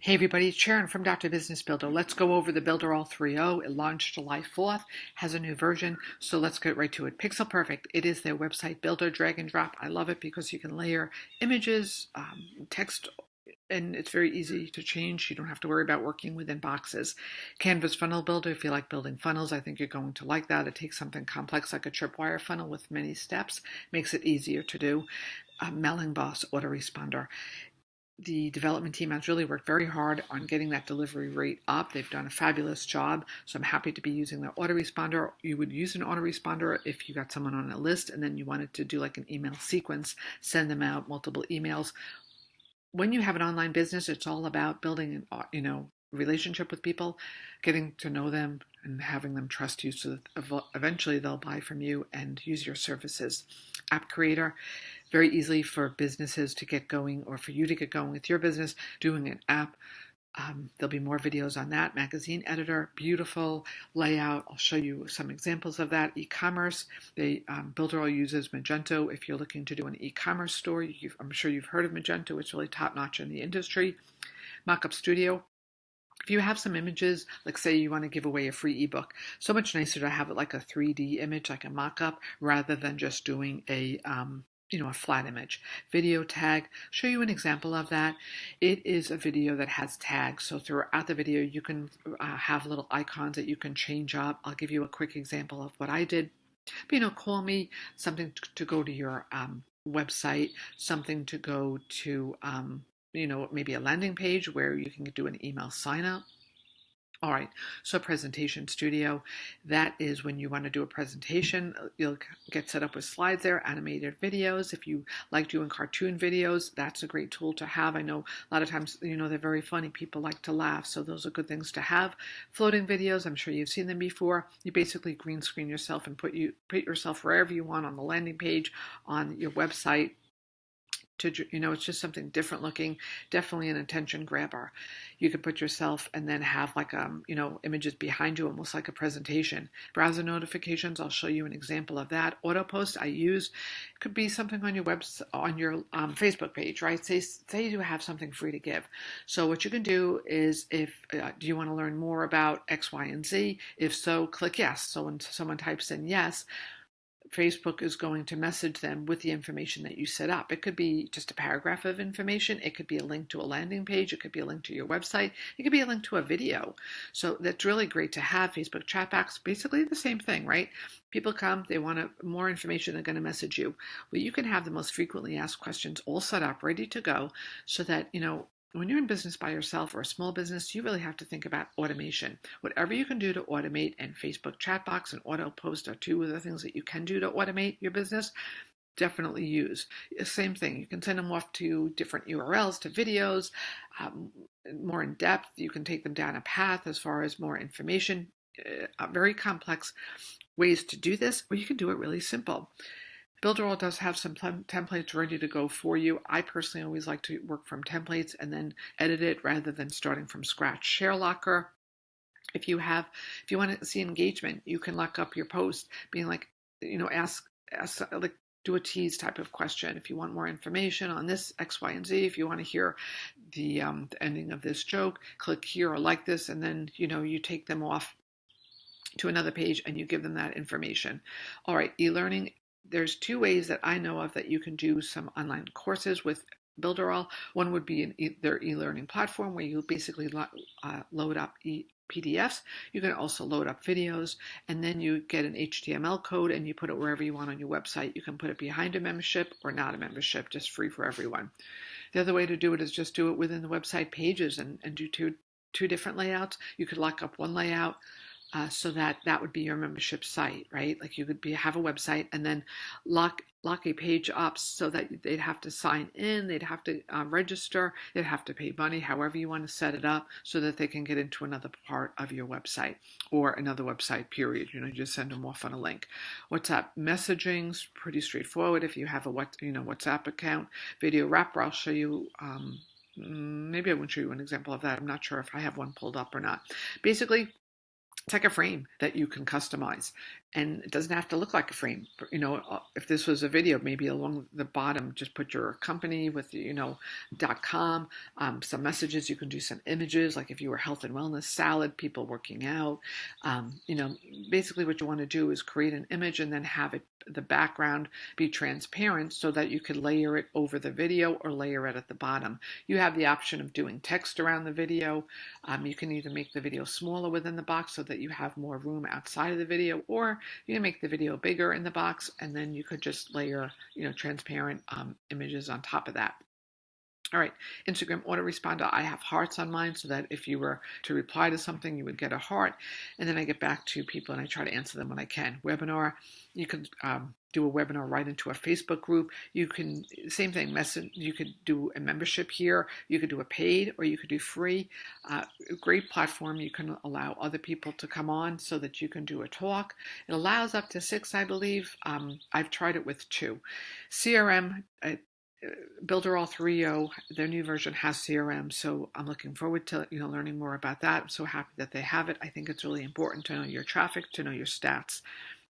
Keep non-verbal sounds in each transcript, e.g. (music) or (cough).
Hey everybody, it's Sharon from Dr. Business Builder. Let's go over the Builderall 3.0. It launched July 4th, has a new version, so let's get right to it. Pixel Perfect, it is their website builder, drag and drop. I love it because you can layer images, um, text, and it's very easy to change. You don't have to worry about working within boxes. Canvas Funnel Builder, if you like building funnels, I think you're going to like that. It takes something complex like a tripwire funnel with many steps, makes it easier to do. Uh, Mailing Boss Autoresponder the development team has really worked very hard on getting that delivery rate up. They've done a fabulous job. So I'm happy to be using the autoresponder. You would use an autoresponder if you got someone on a list and then you wanted to do like an email sequence, send them out multiple emails. When you have an online business, it's all about building an uh, you know relationship with people, getting to know them and having them trust you so that eventually they'll buy from you and use your services. App Creator very easily for businesses to get going or for you to get going with your business doing an app. Um, there'll be more videos on that. Magazine editor, beautiful layout. I'll show you some examples of that. E-commerce, the um, Builderall uses Magento. If you're looking to do an e-commerce store, I'm sure you've heard of Magento. It's really top notch in the industry. Mockup Studio, if you have some images, like say you want to give away a free ebook, so much nicer to have it like a 3D image, like a mock-up, rather than just doing a um, you know, a flat image. Video tag, show you an example of that. It is a video that has tags. So throughout the video, you can uh, have little icons that you can change up. I'll give you a quick example of what I did. But, you know, call me something to go to your um, website, something to go to, um, you know, maybe a landing page where you can do an email sign up all right, so presentation studio, that is when you want to do a presentation, you'll get set up with slides there, animated videos. If you like doing cartoon videos, that's a great tool to have. I know a lot of times, you know, they're very funny. People like to laugh, so those are good things to have. Floating videos, I'm sure you've seen them before. You basically green screen yourself and put you put yourself wherever you want on the landing page, on your website, to you know it's just something different looking definitely an attention grabber. You could put yourself and then have like um you know images behind you almost like a presentation. Browser notifications i'll show you an example of that. Auto post i use could be something on your web on your um, facebook page right? Say say you have something free to give. So what you can do is if uh, do you want to learn more about x y and z? If so click yes. So when someone types in yes Facebook is going to message them with the information that you set up. It could be just a paragraph of information. It could be a link to a landing page. It could be a link to your website. It could be a link to a video. So that's really great to have. Facebook chatbot, basically the same thing, right? People come, they want more information, they're going to message you. Well, you can have the most frequently asked questions all set up, ready to go, so that, you know, when you're in business by yourself or a small business, you really have to think about automation. Whatever you can do to automate, and Facebook chatbot and auto post are two of the things that you can do to automate your business. Definitely use. Same thing. You can send them off to different URLs, to videos, um, more in depth. You can take them down a path as far as more information. Uh, very complex ways to do this, or you can do it really simple. Builderall does have some templates ready to go for you. I personally always like to work from templates and then edit it rather than starting from scratch. ShareLocker, if you have, if you want to see engagement, you can lock up your post, being like, you know, ask, ask like do a tease type of question. If you want more information on this X, Y, and Z, if you want to hear the, um, the ending of this joke, click here or like this, and then you know you take them off to another page and you give them that information. All right, e-learning there's two ways that I know of that you can do some online courses with Builderall. One would be an e- their e-learning platform where you basically lo- uh, load up e- PDFs. You can also load up videos, and then you get an HTML code and you put it wherever you want on your website. You can put it behind a membership or not a membership, just free for everyone. The other way to do it is just do it within the website pages and, and do two two different layouts. You could lock up one layout uh, so that that would be your membership site, right? Like you could be have a website and then lock lock a page up so that they'd have to sign in, they'd have to uh, register, they'd have to pay money, however you want to set it up, so that they can get into another part of your website or another website. Period. You know, you just send them off on a link. WhatsApp messaging's pretty straightforward. If you have a what you know WhatsApp account, video wrapper, I'll show you. Um, maybe I won't show you an example of that. I'm not sure if I have one pulled up or not. Basically, it's like a frame that you can customize and it doesn't have to look like a frame. You know, uh, if this was a video, maybe along the bottom, just put your company with, you know, dot .com, um, some messages. You can do some images, like if you were health and wellness, salad, people working out. Um, you know, basically what you want to do is create an image and then have it the background be transparent so that you could layer it over the video or layer it at the bottom. You have the option of doing text around the video. Um, you can either make the video smaller within the box so that you have more room outside of the video, or you can make the video bigger in the box and then you could just layer, you know, transparent um, images on top of that. All right, Instagram autoresponder. I have hearts on mine so that if you were to reply to something, you would get a heart. And then I get back to people and I try to answer them when I can. Webinar, you could um, do a webinar right into a Facebook group. You can, same thing, message, you could do a membership here. You could do a paid or you could do free. Uh, great platform. You can allow other people to come on so that you can do a talk. It allows up to six, I believe. Um, I've tried it with two. CRM, uh, Builderall 3.0, their new version has CRM, so I'm looking forward to you know learning more about that. I'm so happy that they have it. I think it's really important to know your traffic, to know your stats,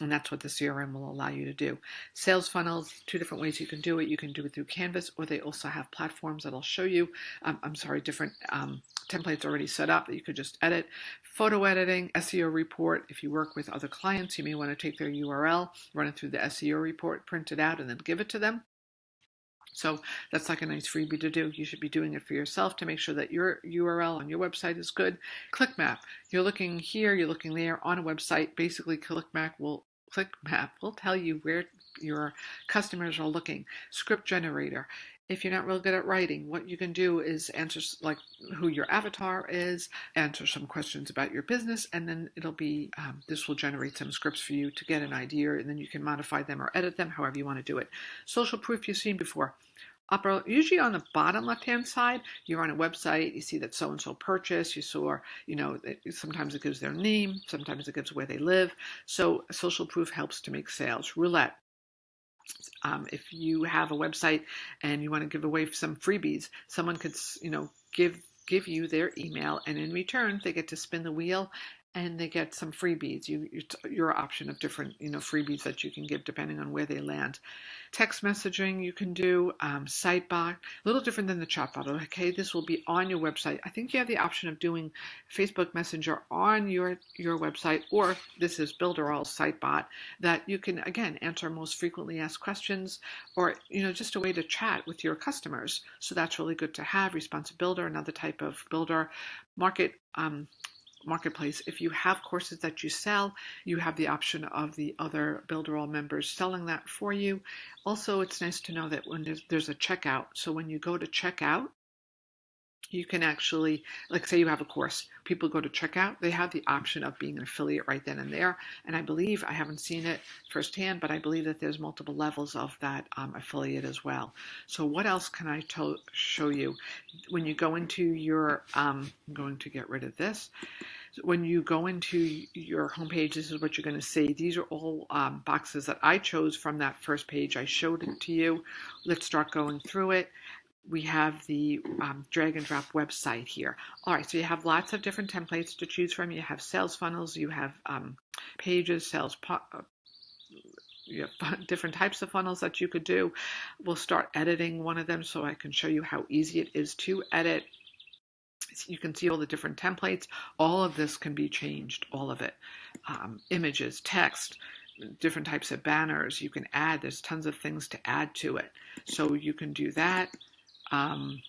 and that's what the CRM will allow you to do. Sales funnels, two different ways you can do it. You can do it through Canvas, or they also have platforms that I'll show you. Um, I'm sorry, different um, templates already set up that you could just edit. Photo editing, SEO report. If you work with other clients, you may want to take their URL, run it through the SEO report, print it out, and then give it to them. So that's like a nice freebie to do. You should be doing it for yourself to make sure that your URL on your website is good. ClickMap. You're looking here, you're looking there on a website. Basically, ClickMap will ClickMap will tell you where your customers are looking. Script generator. If you're not real good at writing, what you can do is answer like who your avatar is, answer some questions about your business, and then it'll be um, this will generate some scripts for you to get an idea, and then you can modify them or edit them however you want to do it. Social proof you've seen before upper, usually on the bottom left-hand side, you're on a website, you see that so-and-so purchased, you saw, you know, sometimes it gives their name, sometimes it gives where they live. So social proof helps to make sales. Roulette. Um, if you have a website and you want to give away some freebies, someone could, you know, give give you their email and in return they get to spin the wheel and they get some freebies. You, your option of different, you know, freebies that you can give depending on where they land. Text messaging you can do, um, Sitebot, a little different than the chatbot. Okay, this will be on your website. I think you have the option of doing Facebook Messenger on your your website, or this is Builderall Sitebot that you can again answer most frequently asked questions, or you know, just a way to chat with your customers. So that's really good to have. Responsive Builder, another type of builder, market. Um, marketplace. If you have courses that you sell, you have the option of the other Builderall members selling that for you. Also, it's nice to know that when there's, there's a checkout, so when you go to checkout, you can actually, like say you have a course, people go to checkout, they have the option of being an affiliate right then and there. And I believe, I haven't seen it firsthand, but I believe that there's multiple levels of that um, affiliate as well. So what else can I show you? When you go into your, um, I'm going to get rid of this when you go into your homepage, this is what you're going to see. These are all um, boxes that I chose from that first page. I showed it to you. Let's start going through it. We have the um, drag and drop website here. All right, so you have lots of different templates to choose from. You have sales funnels, you have um, pages, sales uh, you have (laughs) different types of funnels that you could do. We'll start editing one of them so I can show you how easy it is to edit you can see all the different templates. All of this can be changed, all of it. Um, images, text, different types of banners you can add. There's tons of things to add to it. So you can do that. Um,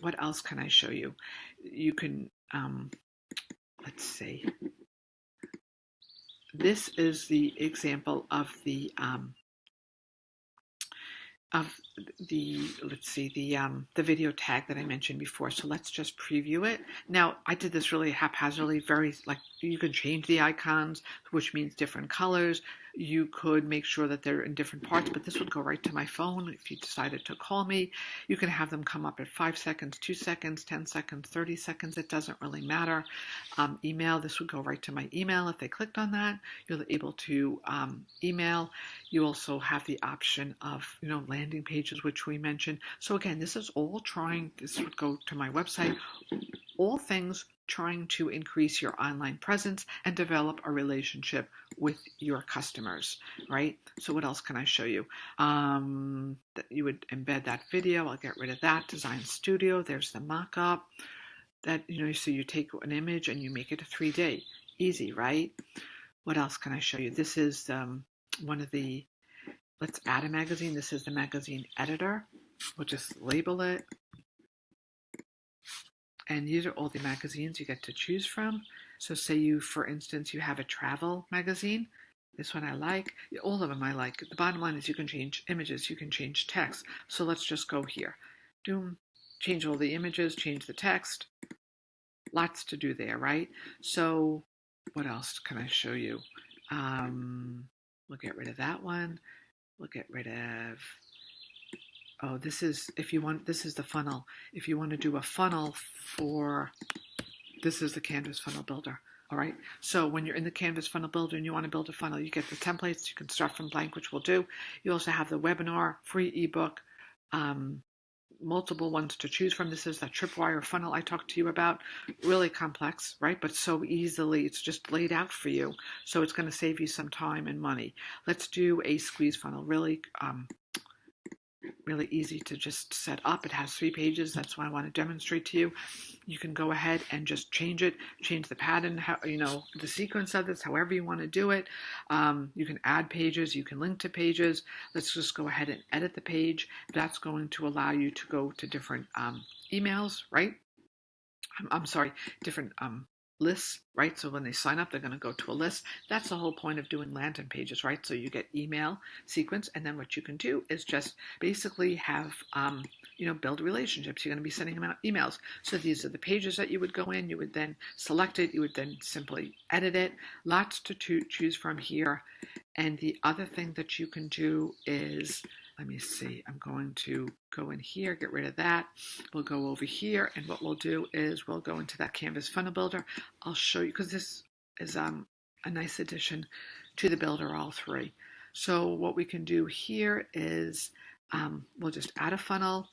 what else can I show you? You can, um, let's see. This is the example of the um, of the let's see the um, the video tag that I mentioned before. So let's just preview it. Now I did this really haphazardly, very like you can change the icons, which means different colors you could make sure that they're in different parts, but this would go right to my phone if you decided to call me. You can have them come up at five seconds, two seconds, 10 seconds, 30 seconds. It doesn't really matter. Um, email, this would go right to my email. If they clicked on that, you're able to um, email. You also have the option of, you know, landing pages, which we mentioned. So again, this is all trying, this would go to my website all things trying to increase your online presence and develop a relationship with your customers, right? So what else can I show you? Um, that you would embed that video. I'll get rid of that. Design Studio. There's the mock-up. That you know, so you take an image and you make it a 3D. Easy, right? What else can I show you? This is um, one of the. Let's add a magazine. This is the magazine editor. We'll just label it and these are all the magazines you get to choose from. So say you, for instance, you have a travel magazine. This one I like. All of them I like. The bottom line is you can change images, you can change text. So let's just go here. Doom, change all the images, change the text. Lots to do there, right? So what else can I show you? Um, we'll get rid of that one. We'll get rid of oh, this is, if you want, this is the funnel. If you want to do a funnel for, this is the Canvas Funnel Builder. All right. So when you're in the Canvas Funnel Builder and you want to build a funnel, you get the templates. You can start from blank, which we'll do. You also have the webinar, free ebook, um, multiple ones to choose from. This is that tripwire funnel I talked to you about. Really complex, right? But so easily, it's just laid out for you. So it's going to save you some time and money. Let's do a squeeze funnel. Really um, really easy to just set up. It has three pages. That's why I want to demonstrate to you. You can go ahead and just change it, change the pattern, how, you know, the sequence of this, however you want to do it. Um, you can add pages, you can link to pages. Let's just go ahead and edit the page. That's going to allow you to go to different um, emails, right? I'm, I'm sorry, different um, lists, right? So when they sign up, they're going to go to a list. That's the whole point of doing landing pages, right? So you get email sequence, and then what you can do is just basically have, um, you know, build relationships. You're going to be sending them out emails. So these are the pages that you would go in. You would then select it. You would then simply edit it. Lots to choose from here. And the other thing that you can do is let me see, I'm going to go in here, get rid of that. We'll go over here, and what we'll do is we'll go into that Canvas Funnel Builder. I'll show you, because this is um, a nice addition to the Builderall 3. So what we can do here is um, we'll just add a funnel,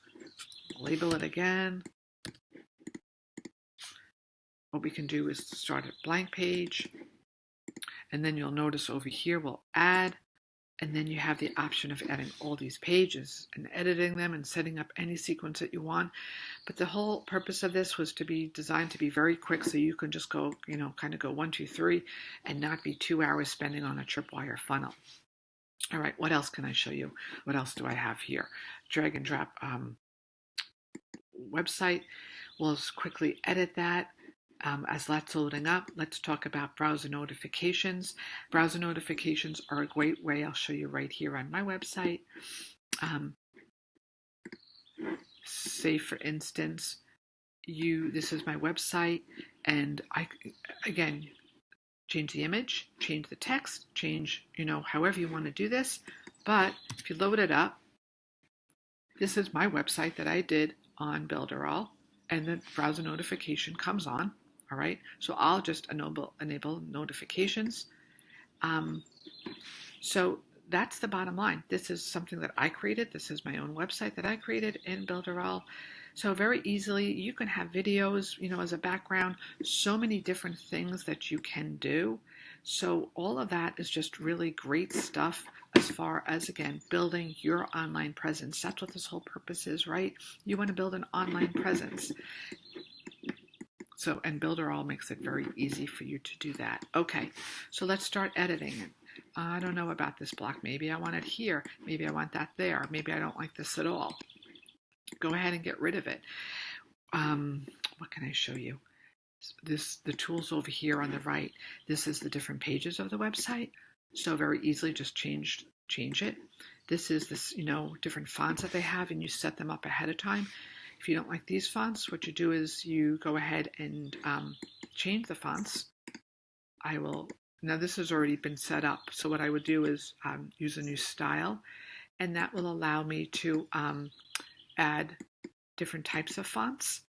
label it again. What we can do is start a blank page, and then you'll notice over here we'll add and then you have the option of adding all these pages and editing them and setting up any sequence that you want. But the whole purpose of this was to be designed to be very quick so you can just go, you know, kind of go one, two, three, and not be two hours spending on a tripwire funnel. All right, what else can I show you? What else do I have here? Drag and drop um, website. We'll quickly edit that. Um, as that's loading up, let's talk about browser notifications. Browser notifications are a great way, I'll show you right here on my website. Um, say, for instance, you this is my website, and I, again, change the image, change the text, change, you know, however you want to do this. But if you load it up, this is my website that I did on Builderall, and the browser notification comes on. All right, so I'll just enable, enable notifications. Um, so that's the bottom line. This is something that I created. This is my own website that I created in Builderall. So very easily, you can have videos, you know, as a background, so many different things that you can do. So all of that is just really great stuff as far as, again, building your online presence. That's what this whole purpose is, right? You want to build an online presence. So, and Builderall makes it very easy for you to do that. Okay, so let's start editing it. I don't know about this block. Maybe I want it here. Maybe I want that there. Maybe I don't like this at all. Go ahead and get rid of it. Um, what can I show you? This the tools over here on the right. This is the different pages of the website. So very easily just change change it. This is this you know different fonts that they have, and you set them up ahead of time. If you don't like these fonts, what you do is you go ahead and um, change the fonts. I will, now this has already been set up, so what I would do is um, use a new style, and that will allow me to um, add different types of fonts.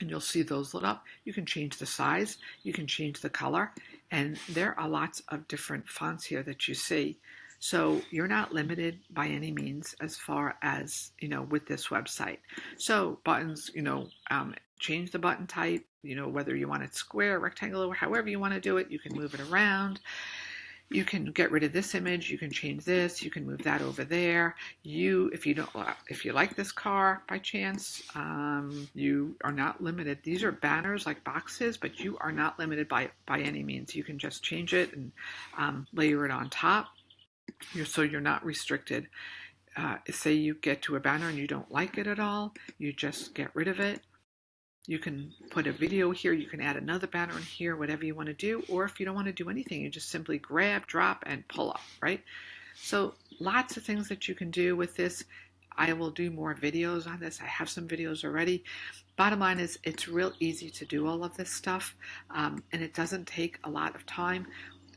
And you'll see those lit up. You can change the size, you can change the color, and there are lots of different fonts here that you see. So you're not limited by any means as far as, you know, with this website. So buttons, you know, um, change the button type, you know, whether you want it square, rectangular, however you want to do it, you can move it around. You can get rid of this image, you can change this, you can move that over there. You, if you don't, if you like this car by chance, um, you are not limited. These are banners like boxes, but you are not limited by, by any means. You can just change it and um, layer it on top. You're, so you're not restricted. Uh, say you get to a banner and you don't like it at all, you just get rid of it you can put a video here, you can add another banner in here, whatever you want to do, or if you don't want to do anything, you just simply grab, drop, and pull up, right? So lots of things that you can do with this. I will do more videos on this. I have some videos already. Bottom line is it's real easy to do all of this stuff um, and it doesn't take a lot of time.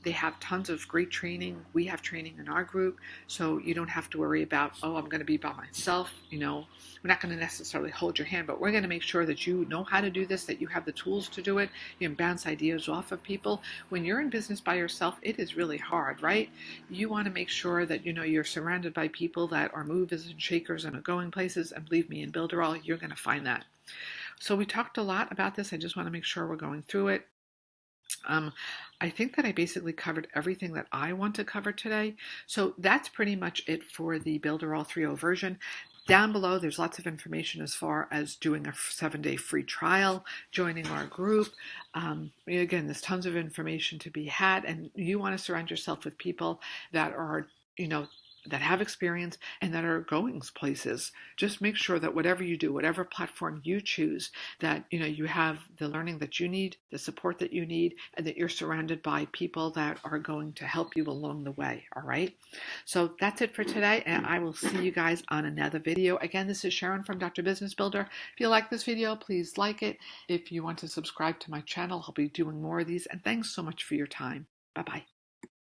They have tons of great training. We have training in our group, so you don't have to worry about, oh, I'm going to be by myself. You know, we're not going to necessarily hold your hand, but we're going to make sure that you know how to do this, that you have the tools to do it. You can bounce ideas off of people. When you're in business by yourself, it is really hard, right? You want to make sure that you know you're surrounded by people that are movers and shakers and are going places. And believe me, in Builderall, you're going to find that. So we talked a lot about this. I just want to make sure we're going through it. Um, I think that I basically covered everything that I want to cover today. So that's pretty much it for the Builderall 3.0 version. Down below, there's lots of information as far as doing a seven day free trial, joining our group. Um, again, there's tons of information to be had, and you want to surround yourself with people that are, you know, that have experience and that are going places. Just make sure that whatever you do whatever platform you choose that you know you have the learning that you need the support that you need and that you're surrounded by people that are going to help you along the way all right? So that's it for today and i will see you guys on another video. Again this is sharon from dr business builder. If you like this video please like it. If you want to subscribe to my channel i'll be doing more of these and thanks so much for your time. Bye bye